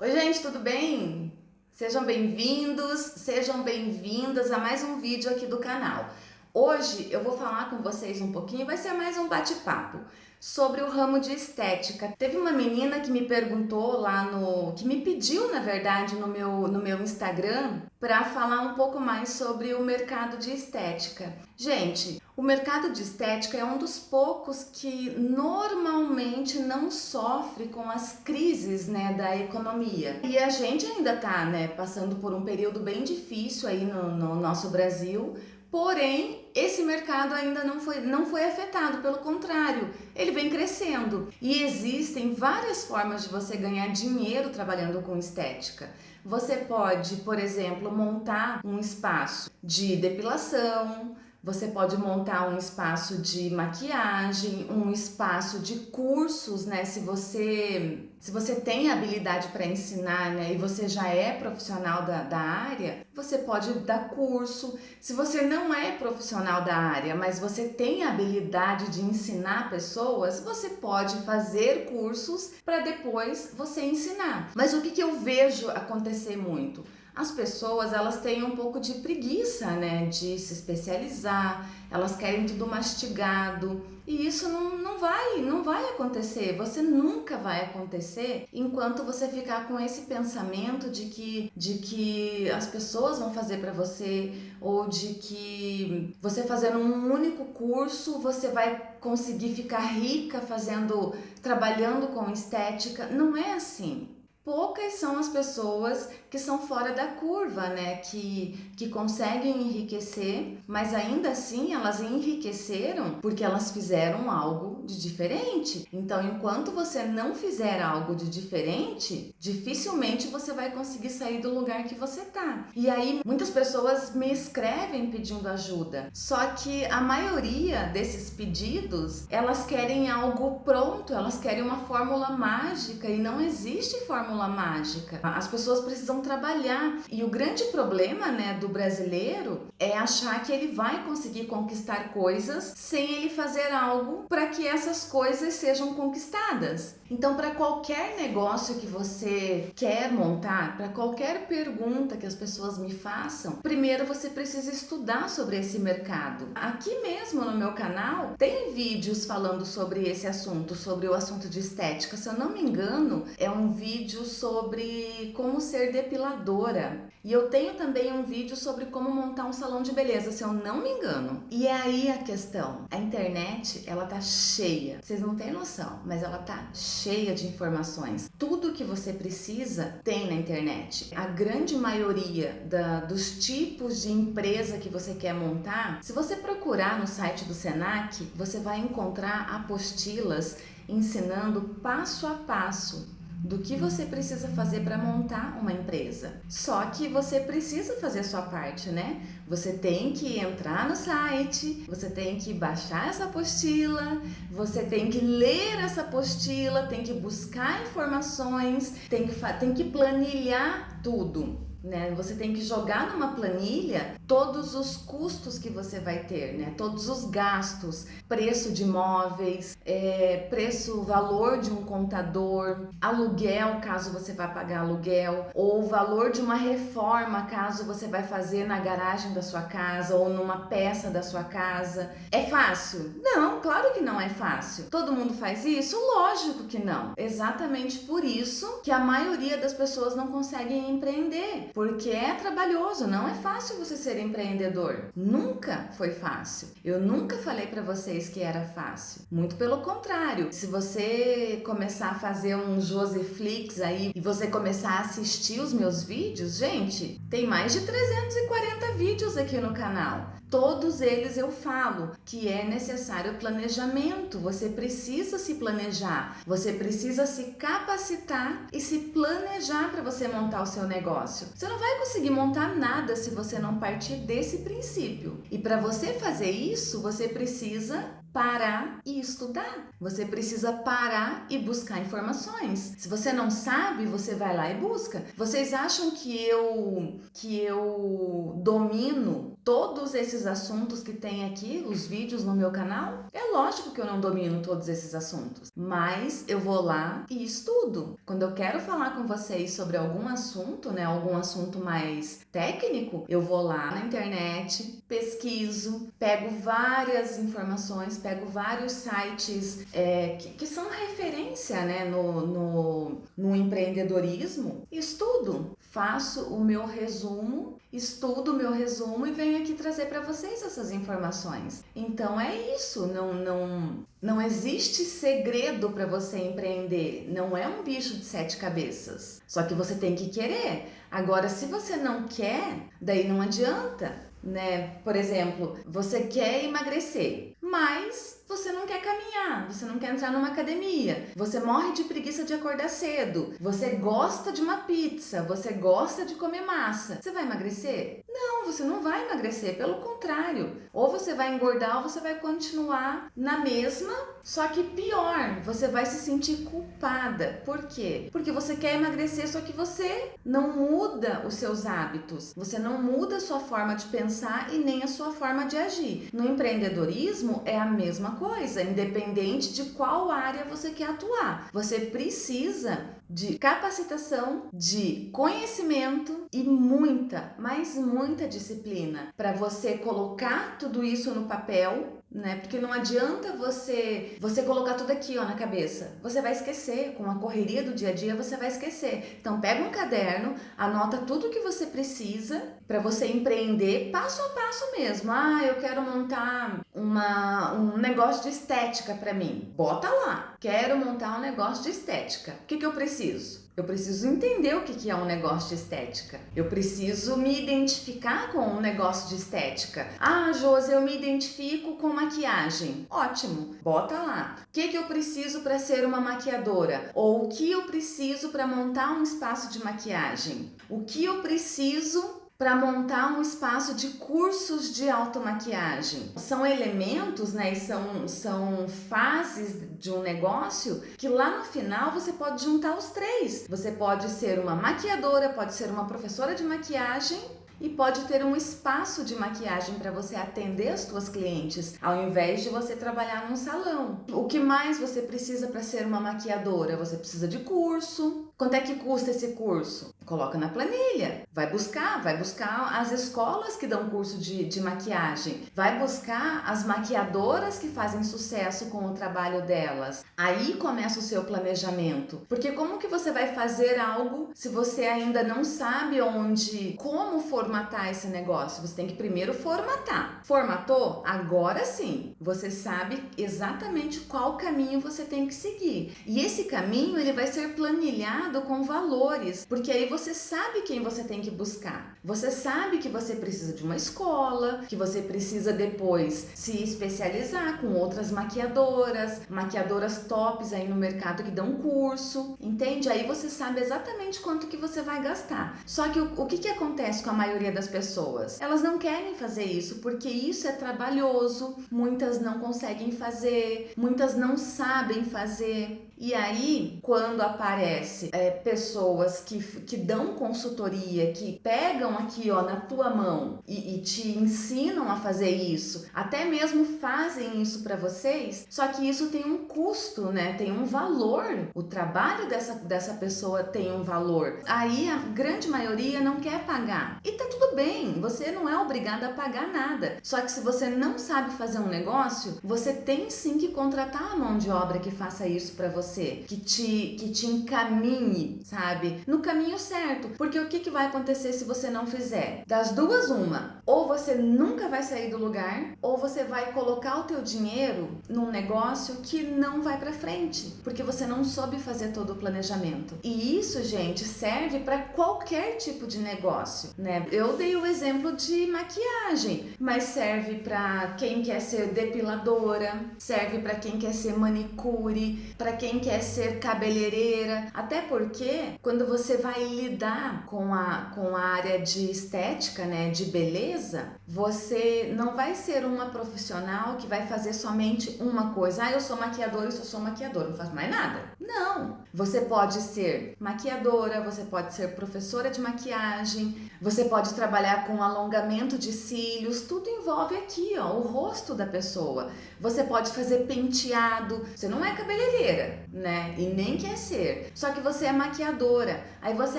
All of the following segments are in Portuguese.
Oi, gente, tudo bem? Sejam bem-vindos, sejam bem-vindas a mais um vídeo aqui do canal. Hoje eu vou falar com vocês um pouquinho, vai ser mais um bate-papo sobre o ramo de estética. Teve uma menina que me perguntou lá no, que me pediu, na verdade, no meu, no meu Instagram, para falar um pouco mais sobre o mercado de estética. Gente, o mercado de estética é um dos poucos que normalmente não sofre com as crises né, da economia. E a gente ainda está né, passando por um período bem difícil aí no, no nosso Brasil, Porém, esse mercado ainda não foi, não foi afetado, pelo contrário, ele vem crescendo. E existem várias formas de você ganhar dinheiro trabalhando com estética. Você pode, por exemplo, montar um espaço de depilação, você pode montar um espaço de maquiagem, um espaço de cursos, né? Se você, se você tem habilidade para ensinar, né? E você já é profissional da, da área, você pode dar curso. Se você não é profissional da área, mas você tem habilidade de ensinar pessoas, você pode fazer cursos para depois você ensinar. Mas o que, que eu vejo acontecer muito? As pessoas elas têm um pouco de preguiça, né, de se especializar, elas querem tudo mastigado. E isso não, não vai, não vai acontecer, você nunca vai acontecer enquanto você ficar com esse pensamento de que, de que as pessoas vão fazer para você ou de que você fazendo um único curso você vai conseguir ficar rica fazendo, trabalhando com estética, não é assim. Poucas são as pessoas que são fora da curva, né? Que, que conseguem enriquecer, mas ainda assim elas enriqueceram porque elas fizeram algo de diferente. Então, enquanto você não fizer algo de diferente, dificilmente você vai conseguir sair do lugar que você tá. E aí, muitas pessoas me escrevem pedindo ajuda, só que a maioria desses pedidos, elas querem algo pronto, elas querem uma fórmula mágica e não existe fórmula mágica. As pessoas precisam trabalhar. E o grande problema né, do brasileiro é achar que ele vai conseguir conquistar coisas sem ele fazer algo para que essas coisas sejam conquistadas. Então, para qualquer negócio que você quer montar, para qualquer pergunta que as pessoas me façam, primeiro você precisa estudar sobre esse mercado. Aqui mesmo no meu canal tem vídeos falando sobre esse assunto, sobre o assunto de estética. Se eu não me engano, é um vídeo sobre como ser depiladora. E eu tenho também um vídeo sobre como montar um salão de beleza, se eu não me engano. E é aí a questão. A internet, ela tá cheia. Vocês não têm noção, mas ela tá cheia de informações. Tudo que você precisa tem na internet. A grande maioria da, dos tipos de empresa que você quer montar, se você procurar no site do Senac, você vai encontrar apostilas ensinando passo a passo do que você precisa fazer para montar uma empresa. Só que você precisa fazer a sua parte, né? Você tem que entrar no site, você tem que baixar essa apostila, você tem que ler essa apostila, tem que buscar informações, tem que, tem que planilhar tudo né? Você tem que jogar numa planilha todos os custos que você vai ter, né? Todos os gastos, preço de imóveis, é, preço, valor de um contador, aluguel, caso você vá pagar aluguel, ou valor de uma reforma, caso você vai fazer na garagem da sua casa ou numa peça da sua casa. É fácil? Não, claro que não é fácil. Todo mundo faz isso? Lógico que não. Exatamente por isso que a maioria das pessoas não conseguem empreender porque é trabalhoso, não é fácil você ser empreendedor. Nunca foi fácil. Eu nunca falei para vocês que era fácil. Muito pelo contrário. Se você começar a fazer um Joseflix aí e você começar a assistir os meus vídeos, gente, tem mais de 340 vídeos aqui no canal. Todos eles eu falo que é necessário planejamento, você precisa se planejar, você precisa se capacitar e se planejar para você montar o seu negócio. Você não vai conseguir montar nada se você não partir desse princípio. E para você fazer isso, você precisa parar e estudar. Você precisa parar e buscar informações. Se você não sabe, você vai lá e busca. Vocês acham que eu que eu domino todos esses assuntos que tem aqui, os vídeos no meu canal? É lógico que eu não domino todos esses assuntos, mas eu vou lá e estudo. Quando eu quero falar com vocês sobre algum assunto, né, algum assunto mais técnico, eu vou lá na internet, pesquiso, pego várias informações, pego vários sites é, que, que, são referência né, no, no, no empreendedorismo, estudo, faço o meu resumo, estudo o meu resumo e venho aqui trazer para vocês essas informações. Então é isso, não, não, não existe segredo para você empreender, não é um bicho de sete cabeças, só que você tem que querer. Agora, se você não quer, daí não adianta, né? Por exemplo, você quer emagrecer, mas você não quer caminhar, você não quer entrar numa academia, você morre de preguiça de acordar cedo, você gosta de uma pizza, você gosta de comer massa. Você vai emagrecer? Não, você não vai emagrecer, pelo contrário. Ou você vai engordar ou você vai continuar na mesma, só que pior, você vai se sentir culpada. Por quê? Porque você quer emagrecer, só que você não muda os seus hábitos, você não muda a sua forma de pensar e nem a sua forma de agir. No empreendedorismo é a mesma coisa, independente de qual área você quer atuar. Você precisa de capacitação, de conhecimento e muita, mas muita disciplina para você colocar tudo isso no papel né? Porque não adianta você você colocar tudo aqui, ó, na cabeça. Você vai esquecer, com a correria do dia a dia você vai esquecer. Então pega um caderno, anota tudo que você precisa para você empreender passo a passo mesmo. Ah, eu quero montar uma um negócio de estética para mim. Bota lá. Quero montar um negócio de estética. O que que eu preciso? Eu preciso entender o que é um negócio de estética. Eu preciso me identificar com um negócio de estética. Ah, Josi, eu me identifico com maquiagem. Ótimo, bota lá. O que, que eu preciso para ser uma maquiadora? Ou o que eu preciso para montar um espaço de maquiagem? O que eu preciso para montar um espaço de cursos de automaquiagem. São elementos, né, e são, são fases de um negócio que lá no final você pode juntar os três. Você pode ser uma maquiadora, pode ser uma professora de maquiagem e pode ter um espaço de maquiagem para você atender as suas clientes, ao invés de você trabalhar num salão. O que mais você precisa para ser uma maquiadora? Você precisa de curso. Quanto é que custa esse curso? Coloca na planilha, vai buscar, vai buscar as escolas que dão curso de, de maquiagem, vai buscar as maquiadoras que fazem sucesso com o trabalho delas. Aí começa o seu planejamento, porque como que você vai fazer algo se você ainda não sabe onde, como formatar esse negócio? Você tem que primeiro formatar. Formatou? Agora sim, você sabe exatamente qual caminho você tem que seguir. E esse caminho ele vai ser planilhado com valores, porque aí você você sabe quem você tem que buscar. Você sabe que você precisa de uma escola, que você precisa depois se especializar com outras maquiadoras, maquiadoras tops aí no mercado que dão curso, entende? Aí você sabe exatamente quanto que você vai gastar. Só que o, o que, que acontece com a maioria das pessoas? Elas não querem fazer isso porque isso é trabalhoso, muitas não conseguem fazer, muitas não sabem fazer. E aí, quando aparece é, pessoas que, que dão consultoria, que pegam aqui ó na tua mão e, e te ensinam a fazer isso, até mesmo fazem isso para vocês, só que isso tem um custo, né? Tem um valor. O trabalho dessa, dessa pessoa tem um valor. Aí a grande maioria não quer pagar. E tá tudo bem, você não é obrigado a pagar nada. Só que se você não sabe fazer um negócio, você tem sim que contratar a mão de obra que faça isso para você você, que te, que te encaminhe, sabe? No caminho certo. Porque o que, que vai acontecer se você não fizer? Das duas, uma. Ou você nunca vai sair do lugar, ou você vai colocar o teu dinheiro num negócio que não vai para frente, porque você não soube fazer todo o planejamento. E isso, gente, serve para qualquer tipo de negócio, né? Eu dei o exemplo de maquiagem, mas serve para quem quer ser depiladora, serve para quem quer ser manicure, para quem quer ser cabeleireira, até porque quando você vai lidar com a, com a área de estética, né, de beleza, você não vai ser uma profissional que vai fazer somente uma coisa. Ah, eu sou maquiadora, eu sou maquiadora, não faço mais nada. Não! Você pode ser maquiadora, você pode ser professora de maquiagem, você pode trabalhar com alongamento de cílios, tudo envolve aqui, ó, o rosto da pessoa. Você pode fazer penteado, você não é cabeleireira, né? E nem quer ser. Só que você é maquiadora. Aí você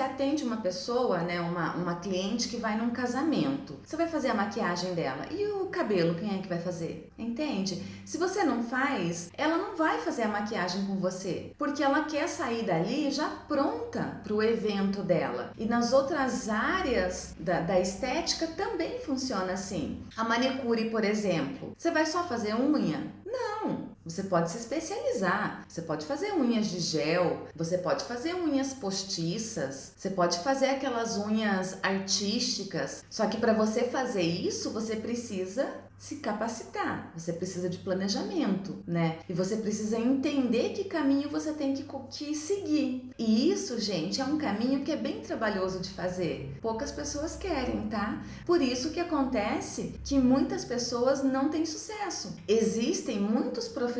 atende uma pessoa, né, uma, uma cliente que vai num casamento. Você vai fazer a maquiagem dela. E o cabelo, quem é que vai fazer? Entende? Se você não faz, ela não vai fazer a maquiagem com você, porque ela quer sair dali já pronta para o evento dela. E nas outras áreas da, da estética também funciona assim. A manicure, por exemplo, você vai só fazer unha? Não, você pode se especializar, você pode fazer unhas de gel, você pode fazer unhas postiças, você pode fazer aquelas unhas artísticas. Só que para você fazer isso, você precisa se capacitar, você precisa de planejamento, né? E você precisa entender que caminho você tem que, que seguir. E isso, gente, é um caminho que é bem trabalhoso de fazer. Poucas pessoas querem, tá? Por isso que acontece que muitas pessoas não têm sucesso. Existem muitos profissionais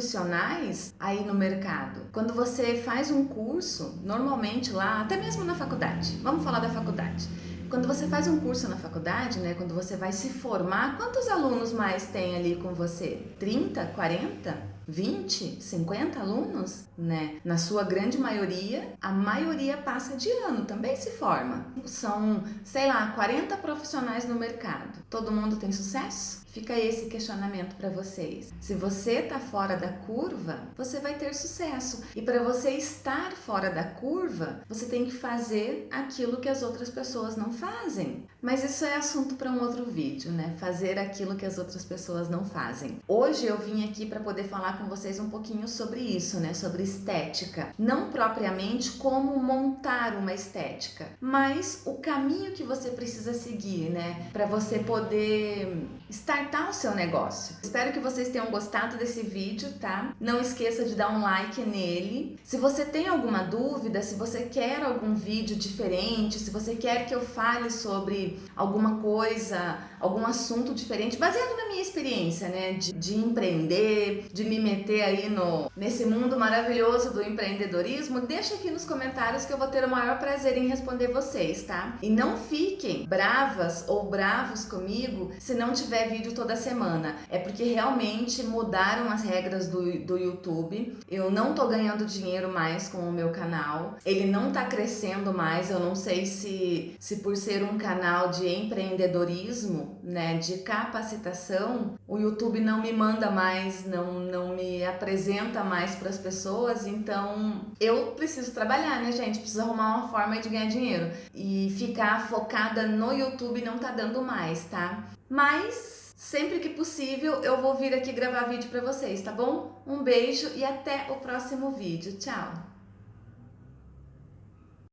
aí no mercado. Quando você faz um curso, normalmente lá, até mesmo na faculdade, vamos falar da faculdade. Quando você faz um curso na faculdade, né, quando você vai se formar, quantos alunos mais tem ali com você? 30, 40? 20, 50 alunos, né? Na sua grande maioria, a maioria passa de ano, também se forma. São, sei lá, 40 profissionais no mercado. Todo mundo tem sucesso? Fica esse questionamento para vocês. Se você está fora da curva, você vai ter sucesso. E para você estar fora da curva, você tem que fazer aquilo que as outras pessoas não fazem. Mas isso é assunto para um outro vídeo, né? Fazer aquilo que as outras pessoas não fazem. Hoje eu vim aqui para poder falar com vocês um pouquinho sobre isso, né? Sobre estética. Não propriamente como montar uma estética, mas o caminho que você precisa seguir, né? Para você poder estar startar o seu negócio. Espero que vocês tenham gostado desse vídeo, tá? Não esqueça de dar um like nele. Se você tem alguma dúvida, se você quer algum vídeo diferente, se você quer que eu fale sobre alguma coisa, algum assunto diferente, baseado na minha experiência, né? De, de empreender, de me meter aí no, nesse mundo maravilhoso do empreendedorismo, deixa aqui nos comentários que eu vou ter o maior prazer em responder vocês, tá? E não fiquem bravas ou bravos comigo se não tiver vídeo toda semana. É porque realmente mudaram as regras do, do YouTube. Eu não tô ganhando dinheiro mais com o meu canal. Ele não tá crescendo mais. Eu não sei se, se por ser um canal de empreendedorismo, né, de capacitação, o YouTube não me manda mais, não, não me apresenta mais para as pessoas. Então eu preciso trabalhar, né, gente? Preciso arrumar uma forma de ganhar dinheiro. E ficar focada no YouTube não tá dando mais, tá? Mas Sempre que possível eu vou vir aqui gravar vídeo para vocês, tá bom? Um beijo e até o próximo vídeo. Tchau!